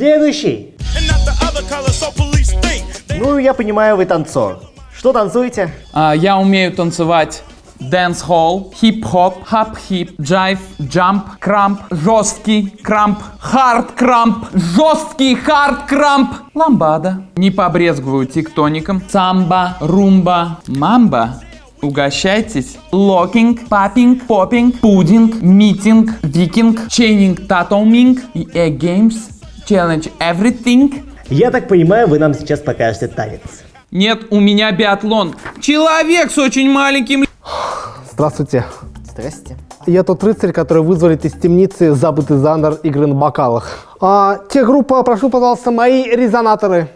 Следующий. Ну, я понимаю, вы танцор. Что танцуете? А, я умею танцевать dance hall, хип-хоп, хап-хип, джайв, jump, krump, жесткий krump, hard krump, жесткий hard krump, ламбада. Не побрезгую тектоником. Самба, румба, мамба. Угощайтесь. Locking, папинг, popping, пудинг, митинг, викинг, чейнинг, татоминг и games. Challenge everything. Я так понимаю, вы нам сейчас покажете танец. Нет, у меня биатлон. Человек с очень маленьким Здравствуйте. Здрасте. Я тот рыцарь, который вызволит из темницы забытый жанр игры на бокалах. А, те группа, прошу, пожалуйста, мои резонаторы.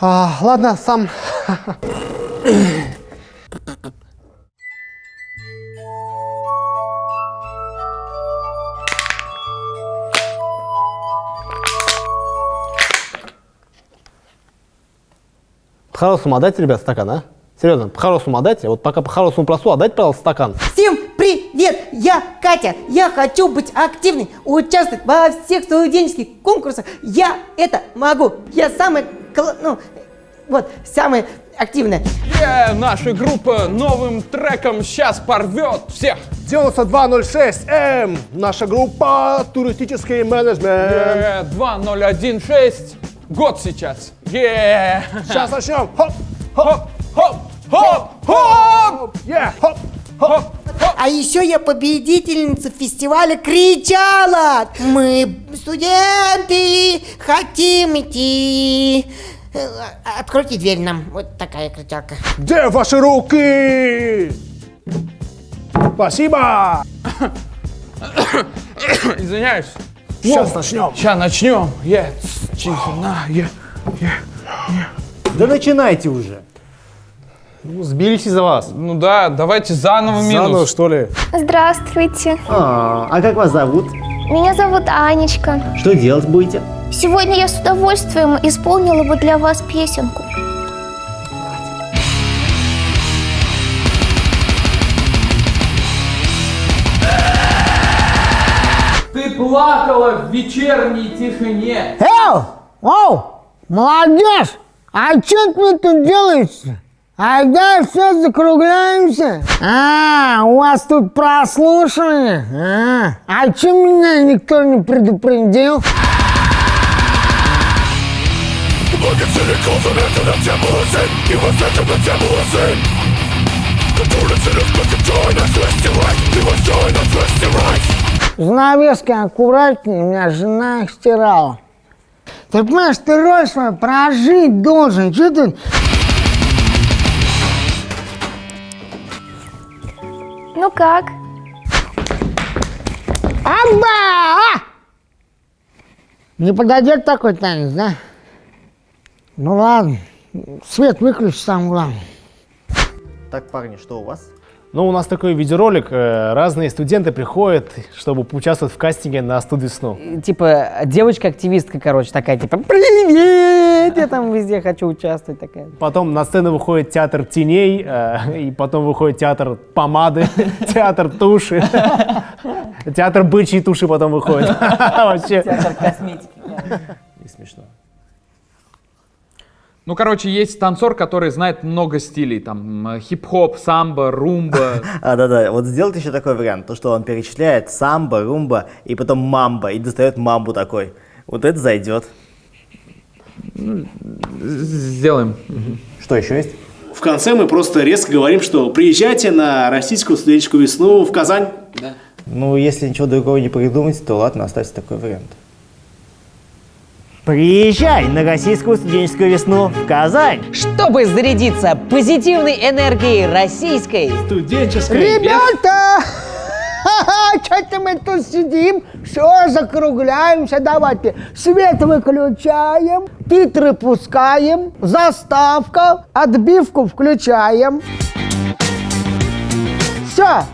А, ладно, сам. По-хорошему отдайте, ребят, стакан, а? Серьезно, по-хорошему отдайте. Вот пока по-хорошему просу, отдайте, пожалуйста, стакан. Всем привет! Я Катя. Я хочу быть активной, участвовать во всех студенческих конкурсах. Я это могу. Я самая, ну, вот, самая активная. Э, наша группа новым треком сейчас порвет всех. 9206М. Наша группа туристический менеджмент. Э, 2016. Год сейчас. Е. Сейчас начнем. Хоп, Хоп, хоп, хоп, хоп. е, хоп, хоп. А еще я победительница фестиваля кричала. Мы студенты, хотим идти. Э, Откройте дверь нам. Вот такая кричалка. Где ваши руки? Спасибо. Извиняюсь. Сейчас начнем. Сейчас начнем. Е, тишина, е, е. Да начинайте уже. Ну, Сбились из-за вас. Ну да, давайте заново минус. Заново, что ли? Здравствуйте. А, а как вас зовут? Меня зовут Анечка. Что делать будете? Сегодня я с удовольствием исполнила бы для вас песенку. Плакала в вечерней тишине. Эй! Оу! Молодежь! А что вы тут делаете? А да, все закругляемся. А, у вас тут прослушивание. А, а че меня никто не предупредил? Занавески аккуратнее, у меня жена их стирала. Ты понимаешь, ты роль свою прожить должен. Че ты Ну как? Аба! Не подойдет такой танец, да? Ну ладно, свет выключи сам главное. Так, парни, что у вас? Ну, у нас такой видеоролик. э, Разные студенты приходят, чтобы поучаствовать в кастинге на студию сну. Типа, девочка-активистка, короче, такая, типа, привет, я там везде хочу участвовать, такая. Потом на сцену выходит театр теней, э, и потом выходит театр помады, театр туши. Театр бычьей туши потом выходит. Вообще. Театр косметики. Не смешно. Ну, короче, есть танцор, который знает много стилей. Там хип-хоп, самбо, румба. А, да-да, вот сделайте еще такой вариант, то, что он перечисляет самбо, румба и потом мамба, и достает мамбу такой. Вот это зайдет. Сделаем. Что еще есть? В конце мы просто резко говорим, что приезжайте на российскую студенческую весну в Казань. Ну, если ничего другого не придумать, то ладно, оставьте такой вариант. Приезжай на российскую студенческую весну в Казань! Чтобы зарядиться позитивной энергией российской. Студенческая Ребята! Что-то мы тут сидим, все, закругляемся, давайте. Свет выключаем, титры пускаем, заставка, отбивку включаем. Все,